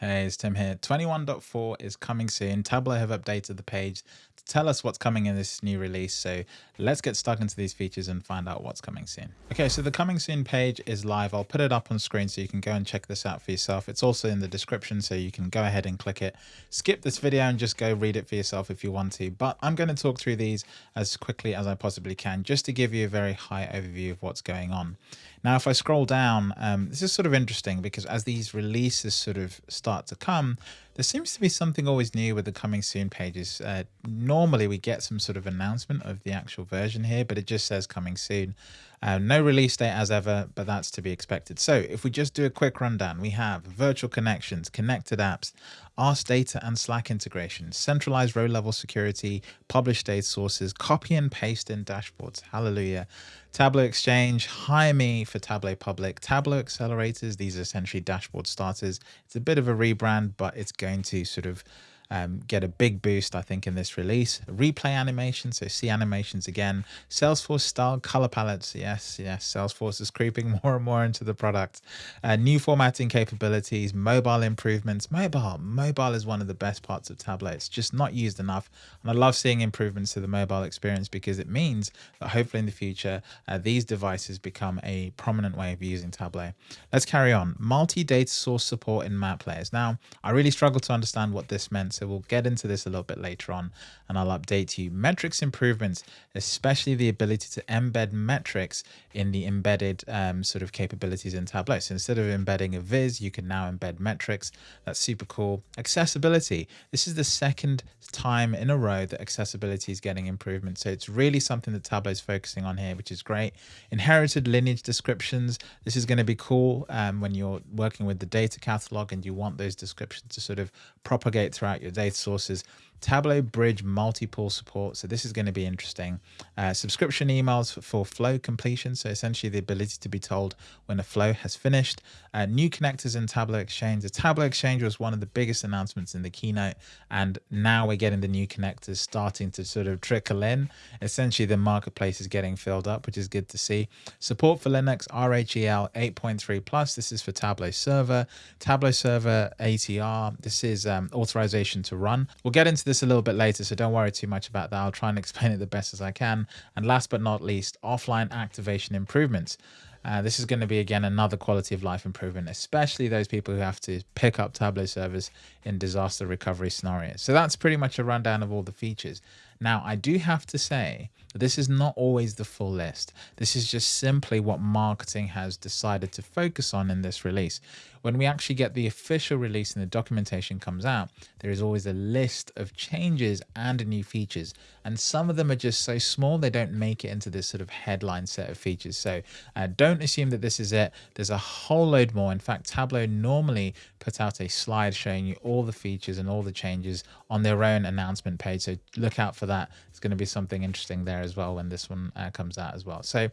Hey, it's Tim here. 21.4 is coming soon. Tableau have updated the page to tell us what's coming in this new release. So let's get stuck into these features and find out what's coming soon. Okay, so the coming soon page is live. I'll put it up on screen so you can go and check this out for yourself. It's also in the description so you can go ahead and click it. Skip this video and just go read it for yourself if you want to. But I'm going to talk through these as quickly as I possibly can just to give you a very high overview of what's going on. Now, if I scroll down, um, this is sort of interesting because as these releases sort of start to come, there seems to be something always new with the coming soon pages. Uh, normally we get some sort of announcement of the actual version here, but it just says coming soon. Uh, no release date as ever, but that's to be expected. So if we just do a quick rundown, we have virtual connections, connected apps, Ask data and Slack integration, centralized row level security, published data sources, copy and paste in dashboards. Hallelujah. Tableau Exchange, hire me for Tableau Public, Tableau Accelerators. These are essentially dashboard starters. It's a bit of a rebrand, but it's going to sort of um, get a big boost, I think, in this release. Replay animation, so see animations again. Salesforce style color palettes. Yes, yes, Salesforce is creeping more and more into the product. Uh, new formatting capabilities, mobile improvements. Mobile, mobile is one of the best parts of Tableau. It's just not used enough. And I love seeing improvements to the mobile experience because it means that hopefully in the future, uh, these devices become a prominent way of using Tableau. Let's carry on. Multi-data source support in map layers. Now, I really struggled to understand what this meant so we'll get into this a little bit later on and I'll update you. Metrics improvements, especially the ability to embed metrics in the embedded um, sort of capabilities in Tableau. So instead of embedding a viz, you can now embed metrics. That's super cool. Accessibility. This is the second time in a row that accessibility is getting improvement. So it's really something that Tableau is focusing on here, which is great. Inherited lineage descriptions. This is going to be cool um, when you're working with the data catalog and you want those descriptions to sort of propagate throughout your your data sources Tableau Bridge multi-pool support. So this is going to be interesting. Uh, subscription emails for flow completion. So essentially the ability to be told when a flow has finished. Uh, new connectors in Tableau Exchange. The Tableau Exchange was one of the biggest announcements in the keynote. And now we're getting the new connectors starting to sort of trickle in. Essentially the marketplace is getting filled up, which is good to see. Support for Linux RHEL 8.3 plus. This is for Tableau Server. Tableau Server ATR. This is um, authorization to run. We'll get into this a little bit later, so don't worry too much about that. I'll try and explain it the best as I can. And last but not least, offline activation improvements. Uh, this is going to be, again, another quality of life improvement, especially those people who have to pick up Tableau servers in disaster recovery scenarios. So that's pretty much a rundown of all the features. Now, I do have to say this is not always the full list. This is just simply what marketing has decided to focus on in this release. When we actually get the official release and the documentation comes out, there is always a list of changes and new features. And some of them are just so small, they don't make it into this sort of headline set of features. So uh, don't assume that this is it. There's a whole load more. In fact, Tableau normally put out a slide showing you all the features and all the changes on their own announcement page. So look out for that. It's going to be something interesting there as well when this one uh, comes out as well. So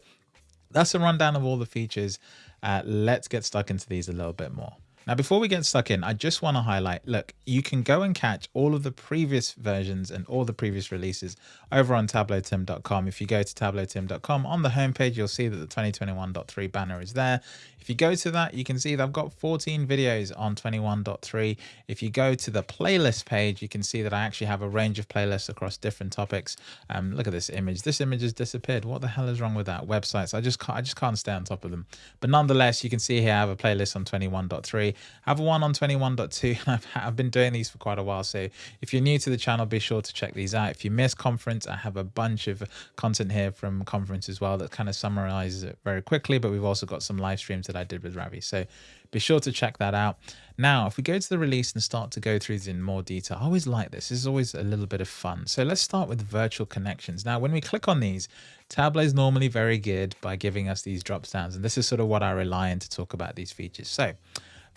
that's a rundown of all the features. Uh, let's get stuck into these a little bit more. Now, before we get stuck in, I just want to highlight, look, you can go and catch all of the previous versions and all the previous releases over on tableautim.com. If you go to tableautim.com on the homepage, you'll see that the 2021.3 banner is there. If you go to that, you can see that I've got 14 videos on 21.3. If you go to the playlist page, you can see that I actually have a range of playlists across different topics. Um, look at this image. This image has disappeared. What the hell is wrong with that? Websites. I just can't, I just can't stay on top of them. But nonetheless, you can see here I have a playlist on 21.3. I have one on 21.2. I've, I've been doing these for quite a while. So if you're new to the channel, be sure to check these out. If you miss conference, I have a bunch of content here from conference as well that kind of summarizes it very quickly. But we've also got some live streams that I did with Ravi. So be sure to check that out. Now, if we go to the release and start to go through this in more detail, I always like this. This is always a little bit of fun. So let's start with virtual connections. Now, when we click on these, Tableau is normally very good by giving us these drop downs. And this is sort of what I rely on to talk about these features. So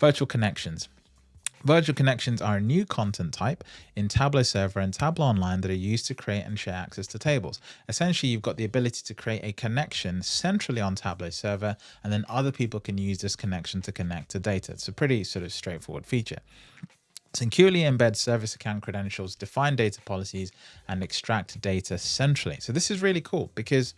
virtual connections. Virtual connections are a new content type in Tableau Server and Tableau Online that are used to create and share access to tables. Essentially, you've got the ability to create a connection centrally on Tableau Server, and then other people can use this connection to connect to data. It's a pretty sort of straightforward feature. Securely embed service account credentials, define data policies, and extract data centrally. So this is really cool because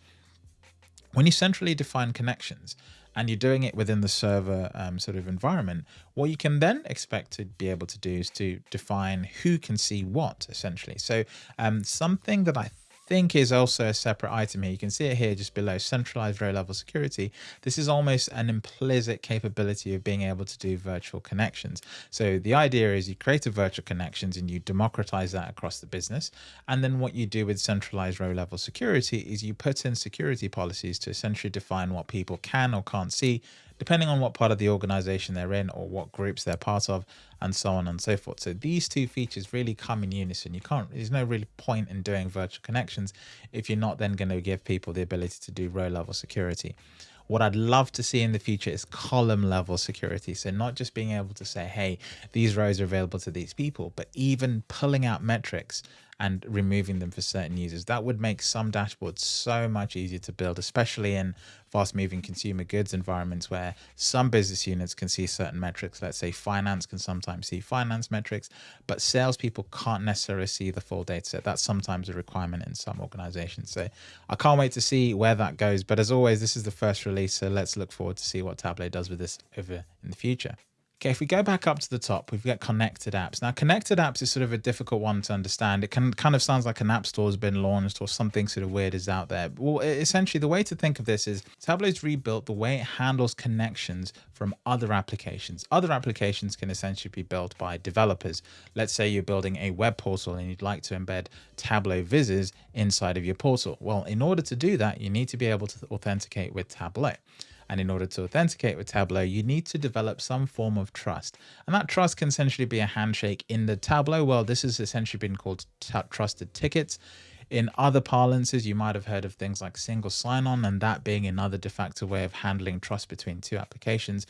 when you centrally define connections, and you're doing it within the server um, sort of environment, what you can then expect to be able to do is to define who can see what essentially. So um, something that I think is also a separate item here. You can see it here just below centralized row level security. This is almost an implicit capability of being able to do virtual connections. So the idea is you create a virtual connections and you democratize that across the business. And then what you do with centralized row level security is you put in security policies to essentially define what people can or can't see depending on what part of the organization they're in or what groups they're part of and so on and so forth. So these two features really come in unison. You can't, there's no really point in doing virtual connections if you're not then going to give people the ability to do row level security. What I'd love to see in the future is column level security. So not just being able to say, hey, these rows are available to these people, but even pulling out metrics and removing them for certain users. That would make some dashboards so much easier to build, especially in fast moving consumer goods environments where some business units can see certain metrics. Let's say finance can sometimes see finance metrics, but salespeople can't necessarily see the full data set. That's sometimes a requirement in some organizations. So I can't wait to see where that goes. But as always, this is the first release. So let's look forward to see what Tableau does with this over in the future. Okay, if we go back up to the top, we've got connected apps. Now, connected apps is sort of a difficult one to understand. It can kind of sounds like an app store has been launched or something sort of weird is out there. Well, essentially, the way to think of this is Tableau's rebuilt the way it handles connections from other applications. Other applications can essentially be built by developers. Let's say you're building a web portal and you'd like to embed Tableau vizzes inside of your portal. Well, in order to do that, you need to be able to authenticate with Tableau. And in order to authenticate with Tableau, you need to develop some form of trust. And that trust can essentially be a handshake in the Tableau world. This has essentially been called trusted tickets. In other parlances, you might have heard of things like single sign-on and that being another de facto way of handling trust between two applications.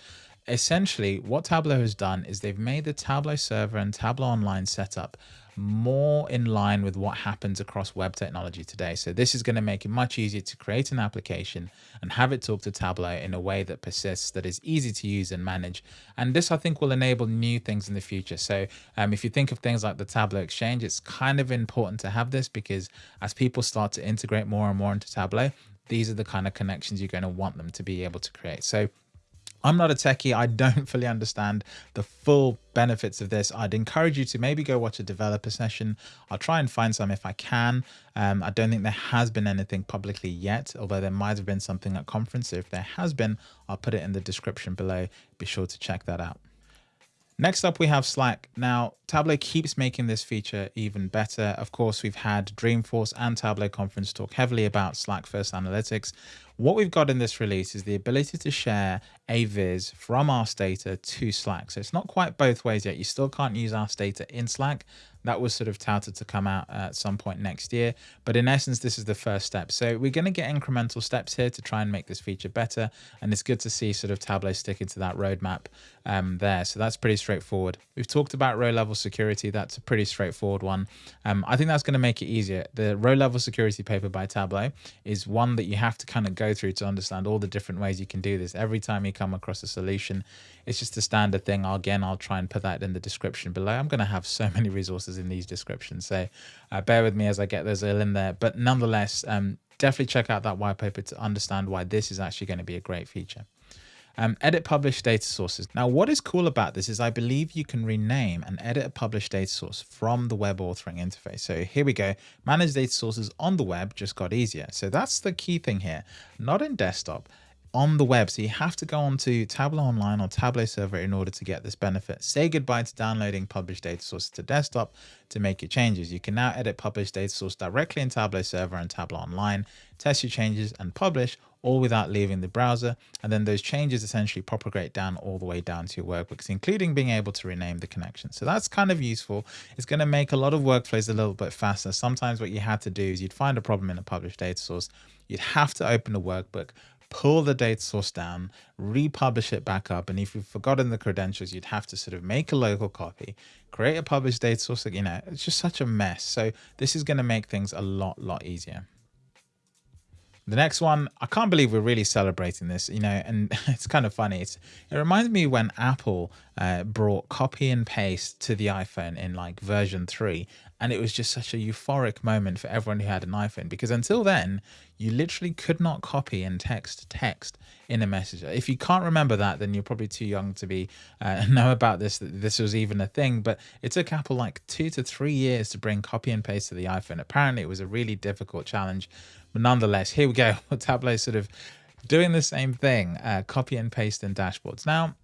Essentially, what Tableau has done is they've made the Tableau server and Tableau Online setup more in line with what happens across web technology today. So this is going to make it much easier to create an application and have it talk to Tableau in a way that persists, that is easy to use and manage. And this, I think, will enable new things in the future. So um, if you think of things like the Tableau Exchange, it's kind of important to have this because as people start to integrate more and more into Tableau, these are the kind of connections you're going to want them to be able to create. So I'm not a techie. I don't fully understand the full benefits of this. I'd encourage you to maybe go watch a developer session. I'll try and find some if I can. Um, I don't think there has been anything publicly yet, although there might have been something at conference. So if there has been, I'll put it in the description below. Be sure to check that out. Next up, we have Slack. Now, Tableau keeps making this feature even better. Of course, we've had Dreamforce and Tableau conference talk heavily about Slack First Analytics. What we've got in this release is the ability to share a viz from Ask Data to Slack. So it's not quite both ways yet. You still can't use Ask Data in Slack. That was sort of touted to come out at some point next year. But in essence, this is the first step. So we're going to get incremental steps here to try and make this feature better. And it's good to see sort of Tableau sticking to that roadmap um, there. So that's pretty straightforward. We've talked about row level security. That's a pretty straightforward one. Um, I think that's going to make it easier. The row level security paper by Tableau is one that you have to kind of go through to understand all the different ways you can do this. Every time you come across a solution, it's just a standard thing. Again, I'll try and put that in the description below. I'm going to have so many resources in these descriptions, so uh, bear with me as I get those all in there. But nonetheless, um, definitely check out that white paper to understand why this is actually going to be a great feature. Um, edit publish data sources. Now, what is cool about this is I believe you can rename and edit a published data source from the web authoring interface. So here we go. Manage data sources on the web just got easier. So that's the key thing here, not in desktop on the web. So you have to go onto Tableau Online or Tableau Server in order to get this benefit. Say goodbye to downloading published data sources to desktop to make your changes. You can now edit published data source directly in Tableau Server and Tableau Online, test your changes and publish all without leaving the browser. And then those changes essentially propagate down all the way down to your workbooks, including being able to rename the connection. So that's kind of useful. It's going to make a lot of workflows a little bit faster. Sometimes what you had to do is you'd find a problem in a published data source. You'd have to open a workbook, pull the data source down, republish it back up. And if you've forgotten the credentials, you'd have to sort of make a local copy, create a published data source. You know, it's just such a mess. So this is going to make things a lot, lot easier. The next one, I can't believe we're really celebrating this, you know, and it's kind of funny. It's, it reminds me when Apple uh, brought copy and paste to the iPhone in like version 3 and it was just such a euphoric moment for everyone who had an iPhone because until then you literally could not copy and text text in a messenger if you can't remember that then you're probably too young to be uh, know about this that this was even a thing but it took apple like two to three years to bring copy and paste to the iphone apparently it was a really difficult challenge but nonetheless here we go tableau sort of doing the same thing uh, copy and paste in dashboards now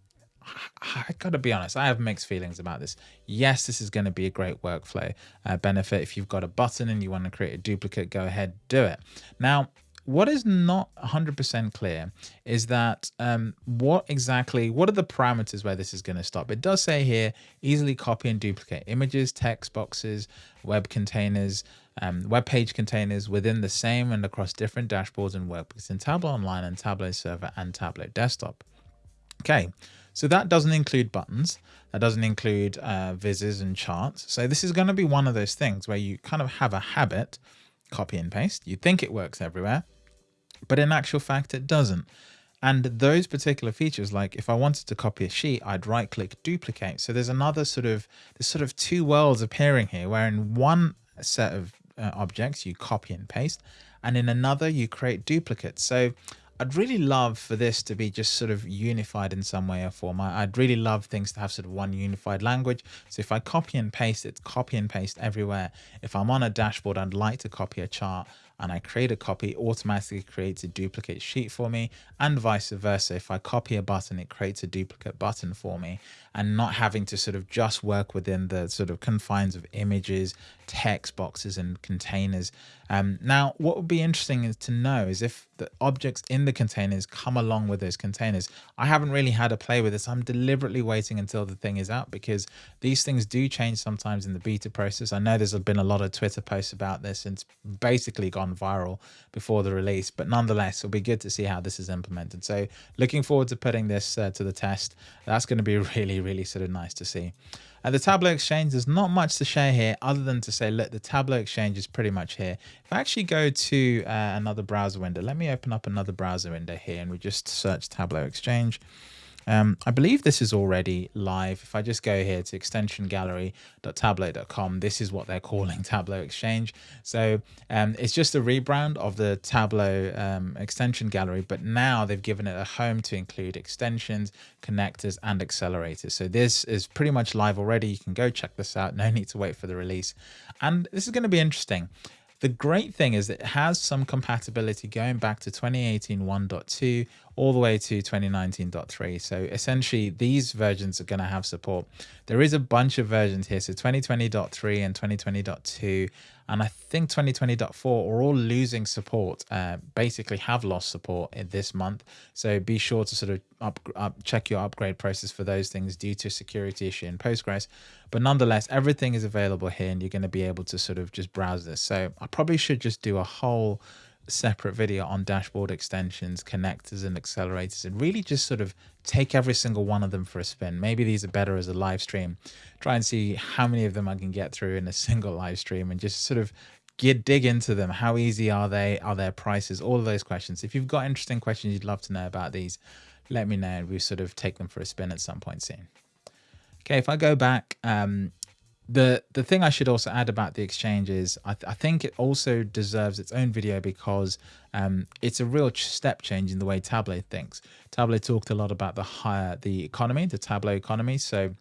I gotta be honest, I have mixed feelings about this. Yes, this is to be a great workflow uh, benefit. If you've got a button and you want to create a duplicate, go ahead, do it. Now, what is not 100% clear is that um, what exactly, what are the parameters where this is going to stop? It does say here, easily copy and duplicate images, text boxes, web containers, um, web page containers within the same and across different dashboards and workbooks in Tableau Online and Tableau Server and Tableau Desktop. Okay, so that doesn't include buttons. That doesn't include uh, vizzes and charts. So this is going to be one of those things where you kind of have a habit, copy and paste. You think it works everywhere, but in actual fact, it doesn't. And those particular features, like if I wanted to copy a sheet, I'd right click duplicate. So there's another sort of, there's sort of two worlds appearing here, where in one set of uh, objects, you copy and paste, and in another, you create duplicates. So I'd really love for this to be just sort of unified in some way or form. I, would really love things to have sort of one unified language. So if I copy and paste, it's copy and paste everywhere. If I'm on a dashboard, I'd like to copy a chart and I create a copy, automatically creates a duplicate sheet for me and vice versa. If I copy a button, it creates a duplicate button for me and not having to sort of just work within the sort of confines of images, text boxes and containers. Um, now, what would be interesting is to know is if the objects in the containers come along with those containers. I haven't really had a play with this. I'm deliberately waiting until the thing is out because these things do change sometimes in the beta process. I know there's been a lot of Twitter posts about this and it's basically gone viral before the release, but nonetheless, it'll be good to see how this is implemented. So looking forward to putting this uh, to the test. That's going to be really, really sort of nice to see. At the Tableau Exchange, there's not much to share here other than to say, look, the Tableau Exchange is pretty much here. If I actually go to uh, another browser window, let me open up another browser window here and we just search Tableau Exchange. Um, I believe this is already live. If I just go here to extensiongallery.tableau.com, this is what they're calling Tableau Exchange. So um, it's just a rebrand of the Tableau um, extension gallery, but now they've given it a home to include extensions, connectors, and accelerators. So this is pretty much live already. You can go check this out. No need to wait for the release. And this is going to be interesting. The great thing is it has some compatibility going back to 2018 1.2 all the way to 2019.3. So essentially these versions are going to have support. There is a bunch of versions here. So 2020.3 and 2020.2 and I think 2020.4 are all losing support, uh, basically have lost support in this month. So be sure to sort of up, up, check your upgrade process for those things due to security issue in Postgres. But nonetheless, everything is available here and you're going to be able to sort of just browse this. So I probably should just do a whole separate video on dashboard extensions, connectors and accelerators and really just sort of take every single one of them for a spin. Maybe these are better as a live stream. Try and see how many of them I can get through in a single live stream and just sort of get dig into them. How easy are they? Are their prices? All of those questions. If you've got interesting questions you'd love to know about these, let me know and we sort of take them for a spin at some point soon. Okay, if I go back, um, the the thing I should also add about the exchange is I, th I think it also deserves its own video because um, it's a real step change in the way Tableau thinks. Tableau talked a lot about the higher the economy, the Tableau economy. So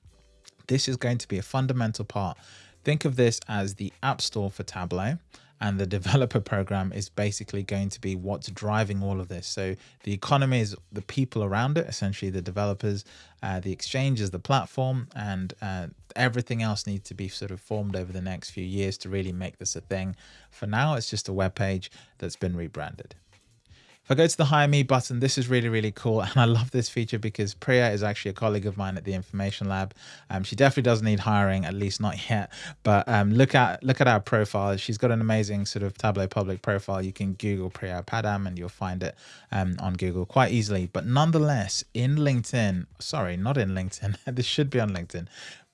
this is going to be a fundamental part. Think of this as the App Store for Tableau and the developer program is basically going to be what's driving all of this. So the economy is the people around it, essentially the developers, uh, the exchange is the platform, and uh, everything else needs to be sort of formed over the next few years to really make this a thing. For now, it's just a web page that's been rebranded. If I go to the Hire Me button, this is really, really cool. And I love this feature because Priya is actually a colleague of mine at the Information Lab. Um, she definitely doesn't need hiring, at least not yet. But um, look at look at our profile. She's got an amazing sort of Tableau public profile. You can Google Priya Padham and you'll find it um, on Google quite easily. But nonetheless, in LinkedIn, sorry, not in LinkedIn. this should be on LinkedIn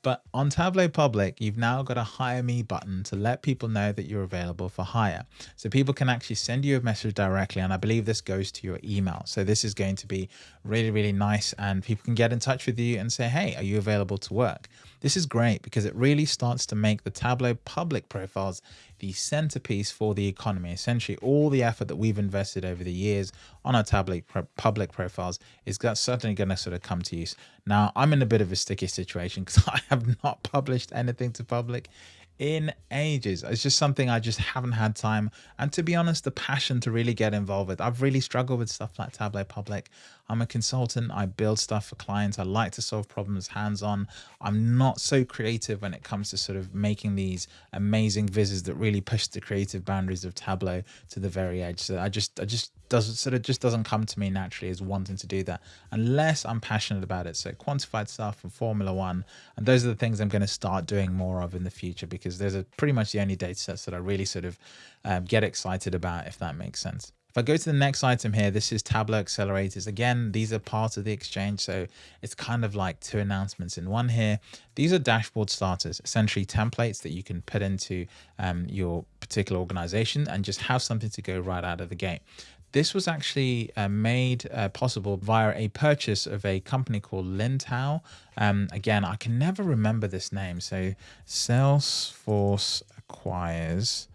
But on Tableau Public, you've now got a hire me button to let people know that you're available for hire. So people can actually send you a message directly. And I believe this goes to your email. So this is going to be really, really nice. And people can get in touch with you and say, hey, are you available to work? This is great because it really starts to make the Tableau public profiles the centerpiece for the economy. Essentially, all the effort that we've invested over the years on our Tableau public profiles is certainly going to sort of come to use. Now, I'm in a bit of a sticky situation because I have not published anything to public in ages. It's just something I just haven't had time. And to be honest, the passion to really get involved with. I've really struggled with stuff like Tableau Public. I'm a consultant. I build stuff for clients. I like to solve problems hands on. I'm not so creative when it comes to sort of making these amazing vizzes that really push the creative boundaries of Tableau to the very edge. So I just, I just doesn't sort of just doesn't come to me naturally as wanting to do that unless I'm passionate about it. So quantified stuff and Formula One, and those are the things I'm going to start doing more of in the future because those are pretty much the only data sets that I really sort of um, get excited about, if that makes sense. If I go to the next item here, this is Tableau accelerators. Again, these are part of the exchange. So it's kind of like two announcements in one here. These are dashboard starters, essentially templates that you can put into um, your particular organization and just have something to go right out of the gate. This was actually uh, made uh, possible via a purchase of a company called Lanteam. Um, again, I can never remember this name. So Salesforce acquires.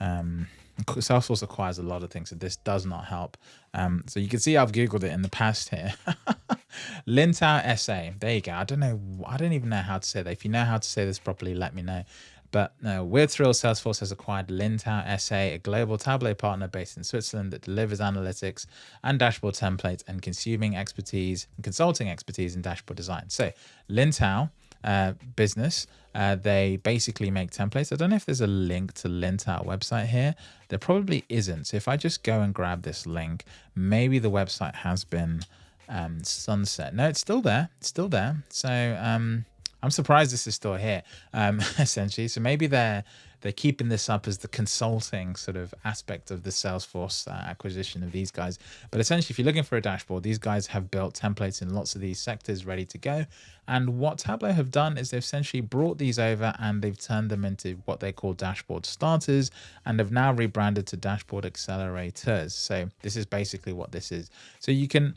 Um, Salesforce acquires a lot of things, so this does not help. Um, so you can see I've Googled it in the past here. Lanteam SA. There you go. I don't know. I don't even know how to say that. If you know how to say this properly, let me know. But no, we're thrilled Salesforce has acquired Lanteam SA, a global Tableau partner based in Switzerland that delivers analytics and dashboard templates and consuming expertise and consulting expertise in dashboard design. So Lanteam uh, business, uh, they basically make templates. I don't know if there's a link to Lanteam website here. There probably isn't. So if I just go and grab this link, maybe the website has been um, sunset. No, it's still there. It's still there. So um, I'm surprised this is still here, um, essentially. So maybe they're they're keeping this up as the consulting sort of aspect of the Salesforce uh, acquisition of these guys. But essentially, if you're looking for a dashboard, these guys have built templates in lots of these sectors ready to go. And what Tableau have done is they've essentially brought these over and they've turned them into what they call dashboard starters and have now rebranded to dashboard accelerators. So this is basically what this is. So you can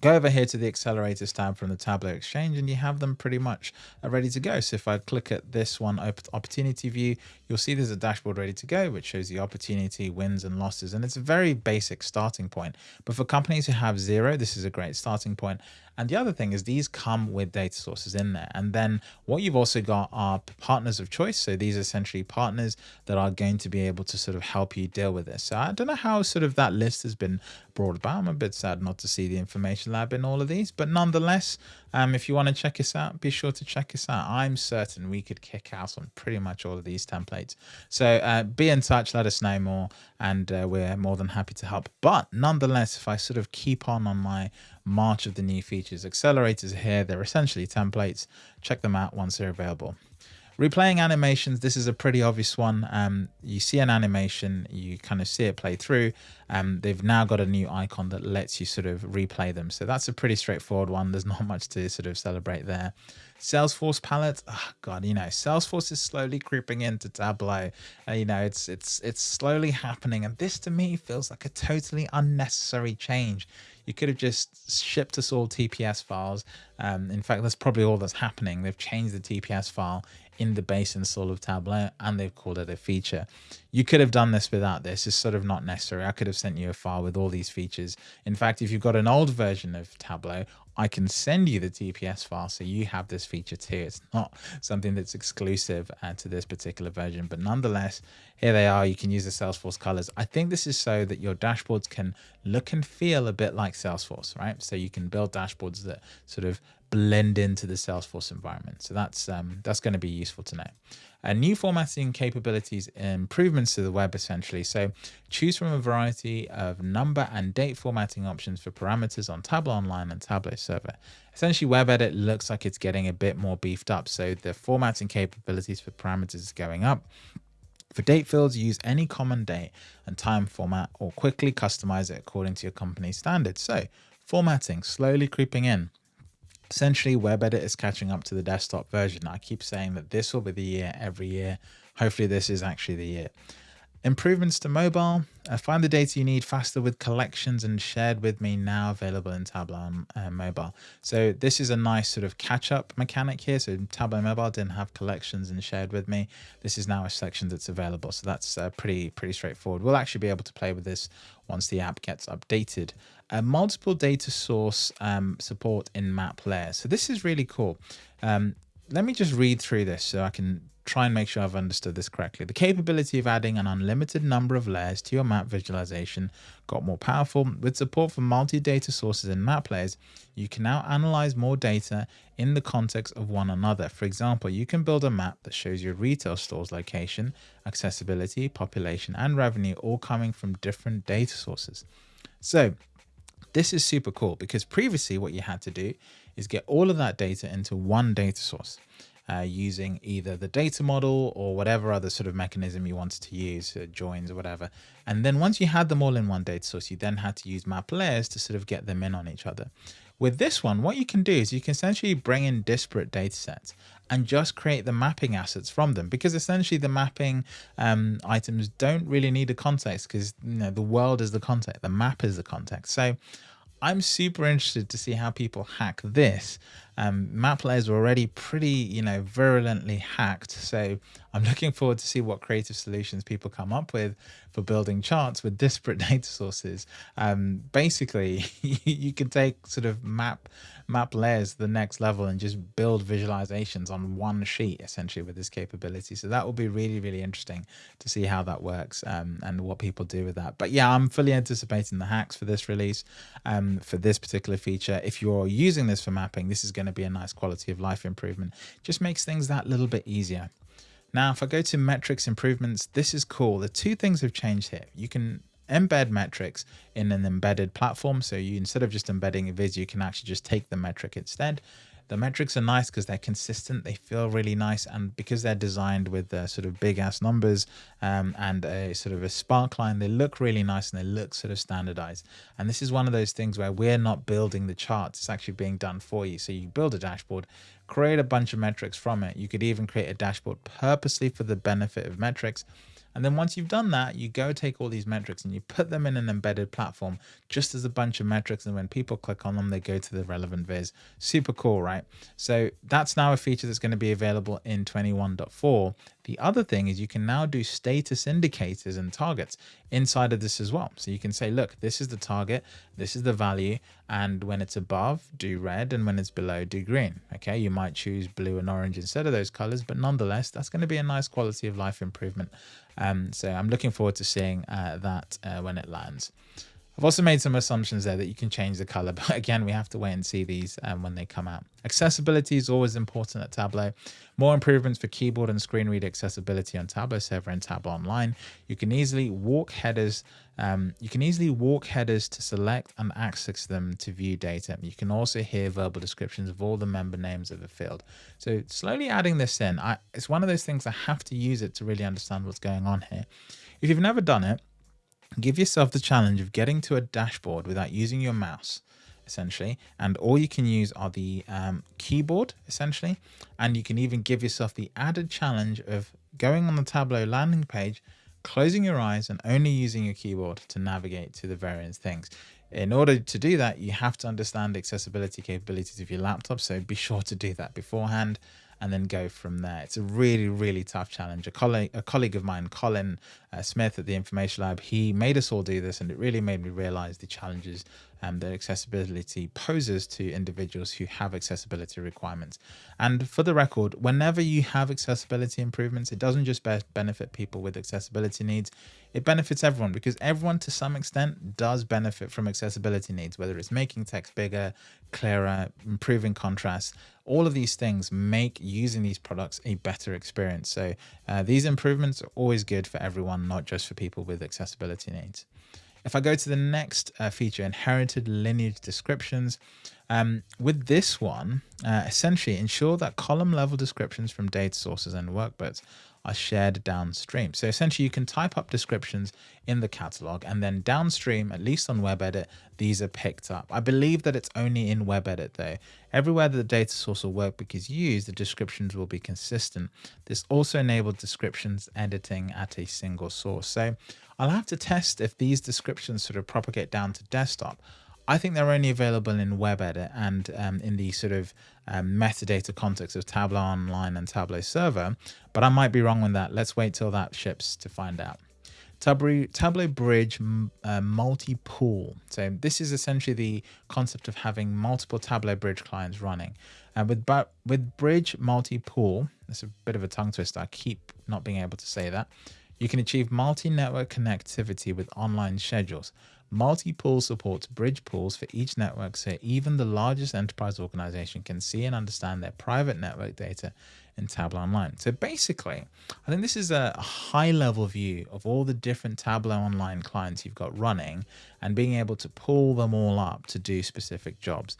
go over here to the accelerators tab from the Tableau Exchange and you have them pretty much ready to go. So if I click at this one opportunity view, you'll see there's a dashboard ready to go, which shows the opportunity, wins and losses. And it's a very basic starting point. But for companies who have zero, this is a great starting point. And the other thing is these come with data sources in there. And then what you've also got are partners of choice. So these are essentially partners that are going to be able to sort of help you deal with this. So I don't know how sort of that list has been brought about. I'm a bit sad not to see the information lab in all of these, but nonetheless, um, if you want to check us out, be sure to check us out. I'm certain we could kick out on pretty much all of these templates. So uh, be in touch, let us know more, and uh, we're more than happy to help. But nonetheless, if I sort of keep on on my march of the new features, accelerators here, they're essentially templates. Check them out once they're available. Replaying animations, this is a pretty obvious one. Um, you see an animation, you kind of see it play through. Um, they've now got a new icon that lets you sort of replay them. So that's a pretty straightforward one. There's not much to sort of celebrate there. Salesforce palette, oh God, you know, Salesforce is slowly creeping into Tableau. Uh, you know, it's it's it's slowly happening, and this to me feels like a totally unnecessary change. You could have just shipped us all TPS files. Um, in fact, that's probably all that's happening. They've changed the TPS file in the base install of Tableau and they've called it a feature. You could have done this without this. It's sort of not necessary. I could have sent you a file with all these features. In fact, if you've got an old version of Tableau, I can send you the TPS file so you have this feature too. It's not something that's exclusive uh, to this particular version, but nonetheless, here they are. You can use the Salesforce colors. I think this is so that your dashboards can look and feel a bit like Salesforce, right? So you can build dashboards that sort of blend into the Salesforce environment. So that's um, that's going to be useful to know. Uh, new formatting capabilities improvements to the web essentially. So choose from a variety of number and date formatting options for parameters on Tableau Online and Tableau Server. Essentially web edit looks like it's getting a bit more beefed up. So the formatting capabilities for parameters is going up. For date fields, use any common date and time format or quickly customize it according to your company's standards. So formatting slowly creeping in. Essentially web edit is catching up to the desktop version. I keep saying that this will be the year every year. Hopefully this is actually the year. Improvements to mobile. Uh, find the data you need faster with collections and shared with me now available in Tableau uh, Mobile. So this is a nice sort of catch up mechanic here. So Tableau Mobile didn't have collections and shared with me. This is now a section that's available. So that's uh, pretty, pretty straightforward. We'll actually be able to play with this once the app gets updated. Uh, multiple data source um, support in map layers. So this is really cool. Um, let me just read through this so I can try and make sure I've understood this correctly. The capability of adding an unlimited number of layers to your map visualization got more powerful. With support for multi-data sources in map layers, you can now analyze more data in the context of one another. For example, you can build a map that shows your retail store's location, accessibility, population, and revenue all coming from different data sources. So this is super cool because previously what you had to do is get all of that data into one data source uh, using either the data model or whatever other sort of mechanism you wanted to use, uh, joins or whatever. And then once you had them all in one data source, you then had to use map layers to sort of get them in on each other. With this one, what you can do is you can essentially bring in disparate data sets and just create the mapping assets from them because essentially the mapping um, items don't really need a context because you know the world is the context, the map is the context. So I'm super interested to see how people hack this. Um, map layers are already pretty, you know, virulently hacked. So I'm looking forward to see what creative solutions people come up with for building charts with disparate data sources. Um, basically, you can take sort of map map layers to the next level and just build visualizations on one sheet essentially with this capability. So that will be really, really interesting to see how that works um, and what people do with that. But yeah, I'm fully anticipating the hacks for this release um, for this particular feature. If you're using this for mapping, this is going to be a nice quality of life improvement. Just makes things that little bit easier. Now, if I go to metrics improvements, this is cool. The two things have changed here. You can embed metrics in an embedded platform. So you instead of just embedding a viz, you can actually just take the metric instead. The metrics are nice because they're consistent. They feel really nice. And because they're designed with uh, sort of big ass numbers um, and a sort of a spark line, they look really nice and they look sort of standardized. And this is one of those things where we're not building the charts. It's actually being done for you. So you build a dashboard, create a bunch of metrics from it. You could even create a dashboard purposely for the benefit of metrics and then once you've done that, you go take all these metrics and you put them in an embedded platform just as a bunch of metrics. And when people click on them, they go to the relevant viz. Super cool, right? So that's now a feature that's going to be available in 21.4. The other thing is you can now do status indicators and targets inside of this as well. So you can say, look, this is the target, this is the value, and when it's above, do red, and when it's below, do green. Okay, you might choose blue and orange instead of those colors, but nonetheless, that's going to be a nice quality of life improvement. Um, so I'm looking forward to seeing uh, that uh, when it lands. I've also made some assumptions there that you can change the color, but again, we have to wait and see these um, when they come out. Accessibility is always important at Tableau. More improvements for keyboard and screen reader accessibility on Tableau Server and Tableau Online. You can easily walk headers. Um, you can easily walk headers to select and access them to view data. You can also hear verbal descriptions of all the member names of a field. So slowly adding this in, I, it's one of those things I have to use it to really understand what's going on here. If you've never done it, give yourself the challenge of getting to a dashboard without using your mouse essentially and all you can use are the um, keyboard essentially and you can even give yourself the added challenge of going on the Tableau landing page closing your eyes and only using your keyboard to navigate to the various things in order to do that you have to understand accessibility capabilities of your laptop so be sure to do that beforehand and then go from there. It's a really, really tough challenge. A colleague, a colleague of mine, Colin uh, Smith at the Information Lab, he made us all do this and it really made me realize the challenges um, that accessibility poses to individuals who have accessibility requirements. And for the record, whenever you have accessibility improvements, it doesn't just be benefit people with accessibility needs, it benefits everyone because everyone to some extent does benefit from accessibility needs, whether it's making text bigger, clearer, improving contrast, all of these things make using these products a better experience. So uh, these improvements are always good for everyone, not just for people with accessibility needs. If I go to the next uh, feature, inherited lineage descriptions, Um, with this one, uh, essentially ensure that column level descriptions from data sources and workbooks are shared downstream. So essentially you can type up descriptions in the catalog and then downstream, at least on WebEdit, these are picked up. I believe that it's only in WebEdit though. Everywhere that the data source or workbook is used, the descriptions will be consistent. This also enables descriptions editing at a single source. So I'll have to test if these descriptions sort of propagate down to desktop. I think they're only available in WebEdit and um, in the sort of um, metadata context of Tableau Online and Tableau Server, but I might be wrong on that. Let's wait till that ships to find out. Tableau, Bridge uh, multi-pool. So this is essentially the concept of having multiple Tableau Bridge clients running. And with, with Bridge multi-pool, that's a bit of a tongue twister. I keep not being able to say that. You can achieve multi-network connectivity with online schedules. Multi-pool supports bridge pools for each network so even the largest enterprise organization can see and understand their private network data in Tableau Online. So basically, I think this is a high level view of all the different Tableau Online clients you've got running and being able to pull them all up to do specific jobs.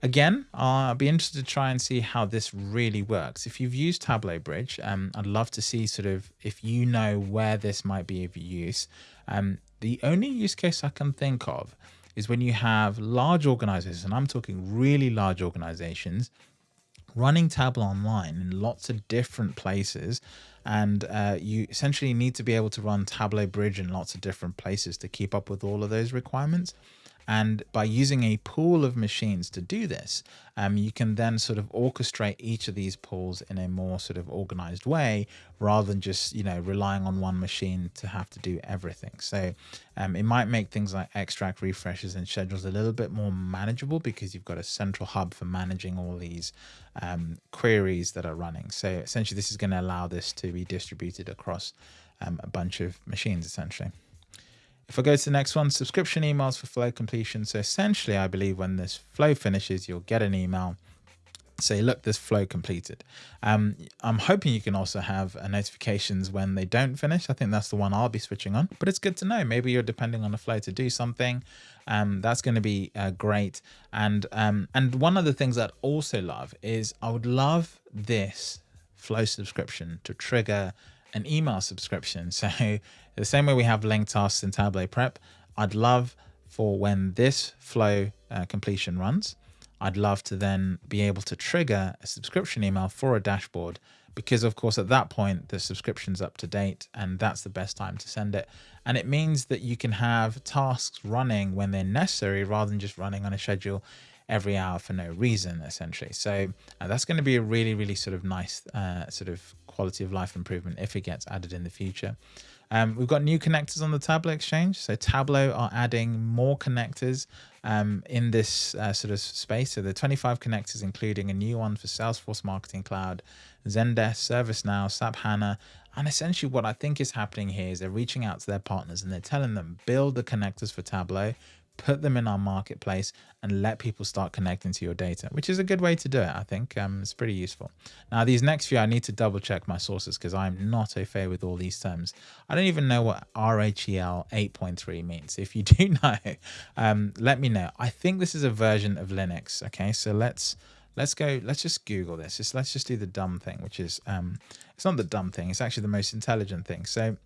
Again, I'll be interested to try and see how this really works. If you've used Tableau Bridge, um, I'd love to see sort of if you know where this might be of use. Um, the only use case I can think of is when you have large organizations, and I'm talking really large organizations, running Tableau online in lots of different places and uh, you essentially need to be able to run Tableau Bridge in lots of different places to keep up with all of those requirements. And by using a pool of machines to do this, um, you can then sort of orchestrate each of these pools in a more sort of organized way rather than just, you know, relying on one machine to have to do everything. So um, it might make things like extract refreshes and schedules a little bit more manageable because you've got a central hub for managing all these um, queries that are running. So essentially this is going to allow this to be distributed across um, a bunch of machines essentially. If I go to the next one, subscription emails for flow completion. So essentially, I believe when this flow finishes, you'll get an email say, look, this flow completed. Um, I'm hoping you can also have uh, notifications when they don't finish. I think that's the one I'll be switching on, but it's good to know. Maybe you're depending on the flow to do something. Um, that's going to be uh, great. And, um, and one of the things I'd also love is I would love this flow subscription to trigger an email subscription. So the same way we have linked tasks in Tableau Prep, I'd love for when this flow uh, completion runs, I'd love to then be able to trigger a subscription email for a dashboard because of course at that point the subscription's up to date and that's the best time to send it. And it means that you can have tasks running when they're necessary rather than just running on a schedule every hour for no reason essentially. So uh, that's going to be a really, really sort of nice uh, sort of quality of life improvement if it gets added in the future. Um, we've got new connectors on the Tableau Exchange. So Tableau are adding more connectors um, in this uh, sort of space. So the 25 connectors, including a new one for Salesforce Marketing Cloud, Zendesk, ServiceNow, SAP HANA. And essentially what I think is happening here is they're reaching out to their partners and they're telling them, build the connectors for Tableau, put them in our marketplace and let people start connecting to your data, which is a good way to do it. I think um, it's pretty useful. Now, these next few, I need to double check my sources because I'm not au fait with all these terms. I don't even know what RHEL 8.3 means. If you do know, um, let me know. I think this is a version of Linux. Okay, so let's let's go. Let's just Google this. Just, let's just do the dumb thing, which is um, it's not the dumb thing. It's actually the most intelligent thing. So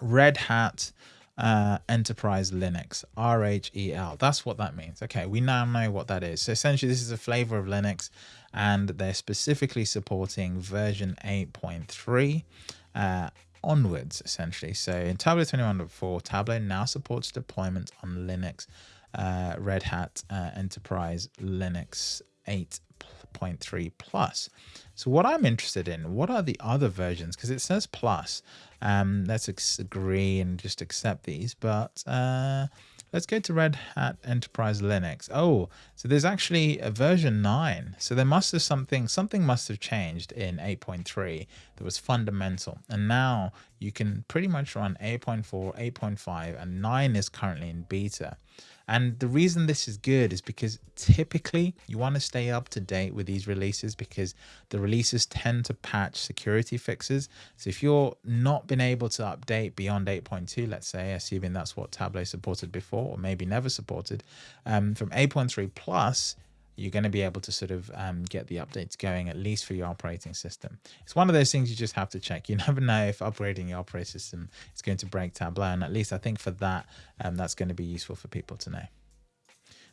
Red Hat uh, Enterprise Linux, RHEL. That's what that means. Okay, we now know what that is. So essentially, this is a flavor of Linux, and they're specifically supporting version 8.3 uh, onwards, essentially. So in Tableau 21.4, Tableau now supports deployment on Linux, uh, Red Hat uh, Enterprise Linux 8.3 plus. So what I'm interested in, what are the other versions? Because it says plus. Um, let's agree and just accept these. But uh, let's go to Red Hat Enterprise Linux. Oh, so there's actually a version 9. So there must have something, something must have changed in 8.3 that was fundamental. And now you can pretty much run 8.4, 8.5, and 9 is currently in beta. And the reason this is good is because typically you want to stay up to date with these releases because the releases tend to patch security fixes. So if you're not been able to update beyond 8.2, let's say, assuming that's what Tableau supported before or maybe never supported, um, from 8.3 plus, you're going to be able to sort of um, get the updates going, at least for your operating system. It's one of those things you just have to check. You never know if upgrading your operating system is going to break Tableau. And at least I think for that, um, that's going to be useful for people to know.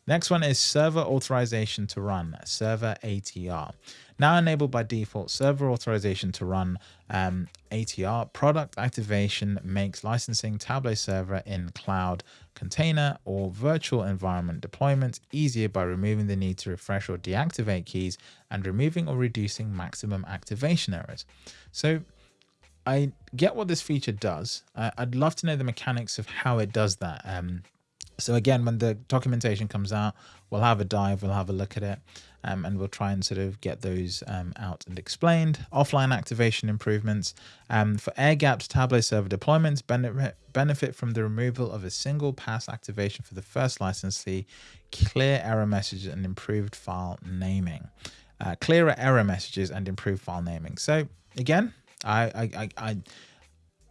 Next one is server authorization to run, server ATR. Now enabled by default, server authorization to run um, ATR product activation makes licensing Tableau server in cloud container or virtual environment deployment easier by removing the need to refresh or deactivate keys and removing or reducing maximum activation errors. So I get what this feature does. I'd love to know the mechanics of how it does that. Um, so again, when the documentation comes out, we'll have a dive, we'll have a look at it, um, and we'll try and sort of get those um, out and explained. Offline activation improvements um, for air-gapped Tableau server deployments benefit, from the removal of a single pass activation for the first licensee, clear error messages and improved file naming. Uh, clearer error messages and improved file naming. So again, I, I, I, I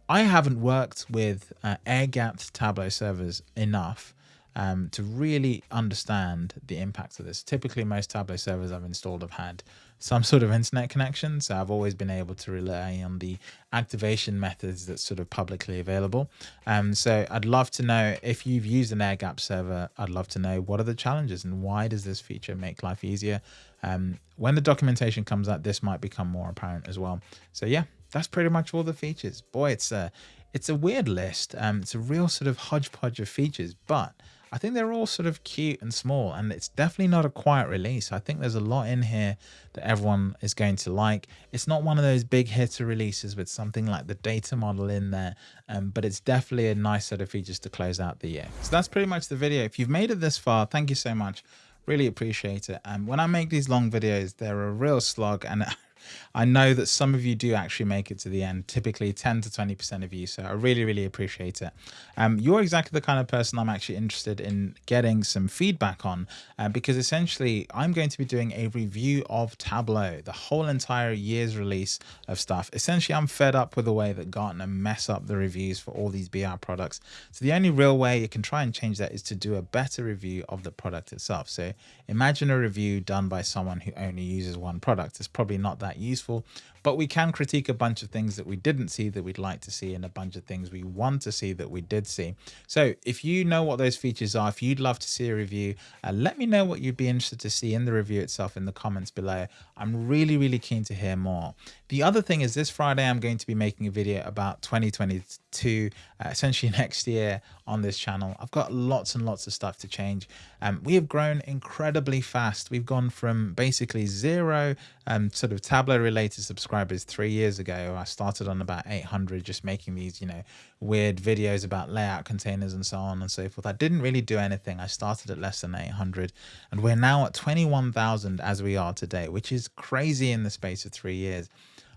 I haven't worked with uh, air-gapped Tableau servers enough um, to really understand the impact of this. Typically, most Tableau servers I've installed have had some sort of internet connection, so I've always been able to rely on the activation methods that's sort of publicly available. Um, so I'd love to know if you've used an air-gapped server, I'd love to know what are the challenges and why does this feature make life easier? Um, when the documentation comes out, this might become more apparent as well. So yeah, that's pretty much all the features. Boy, it's a it's a weird list. Um, it's a real sort of hodgepodge of features, but I think they're all sort of cute and small, and it's definitely not a quiet release. I think there's a lot in here that everyone is going to like. It's not one of those big hitter releases with something like the data model in there, um, but it's definitely a nice set of features to close out the year. So that's pretty much the video. If you've made it this far, thank you so much. Really appreciate it. And um, when I make these long videos, they're a real slog and I know that some of you do actually make it to the end, typically 10 to 20% of you. So I really, really appreciate it. Um, you're exactly the kind of person I'm actually interested in getting some feedback on uh, because essentially I'm going to be doing a review of Tableau, the whole entire year's release of stuff. Essentially, I'm fed up with the way that Gartner mess up the reviews for all these BI products. So the only real way you can try and change that is to do a better review of the product itself. So imagine a review done by someone who only uses one product. It's probably not that useful, but we can critique a bunch of things that we didn't see that we'd like to see and a bunch of things we want to see that we did see. So if you know what those features are, if you'd love to see a review, uh, let me know what you'd be interested to see in the review itself in the comments below. I'm really, really keen to hear more. The other thing is this Friday, I'm going to be making a video about 2022, uh, essentially next year on this channel. I've got lots and lots of stuff to change. Um, we have grown incredibly fast. We've gone from basically zero um, sort of Tableau related subscribers three years ago. I started on about 800 just making these, you know, weird videos about layout containers and so on and so forth. I didn't really do anything. I started at less than 800 and we're now at 21,000 as we are today, which is crazy in the space of three years.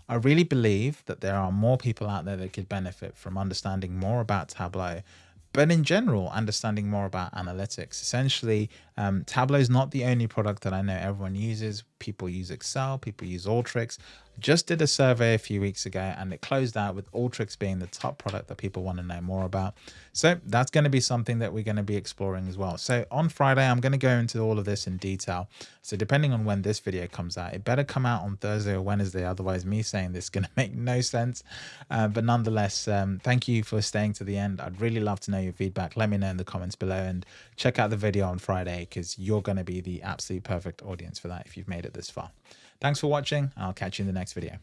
I really believe that there are more people out there that could benefit from understanding more about Tableau but in general, understanding more about analytics. Essentially, um, Tableau is not the only product that I know everyone uses. People use Excel, people use Alteryx. Just did a survey a few weeks ago and it closed out with Alteryx being the top product that people want to know more about. So that's going to be something that we're going to be exploring as well. So on Friday, I'm going to go into all of this in detail. So depending on when this video comes out, it better come out on Thursday or Wednesday. Otherwise, me saying this is going to make no sense. Uh, but nonetheless, um, thank you for staying to the end. I'd really love to know your feedback. Let me know in the comments below and check out the video on Friday because you're going to be the absolute perfect audience for that if you've made it this far. Thanks for watching. I'll catch you in the next video.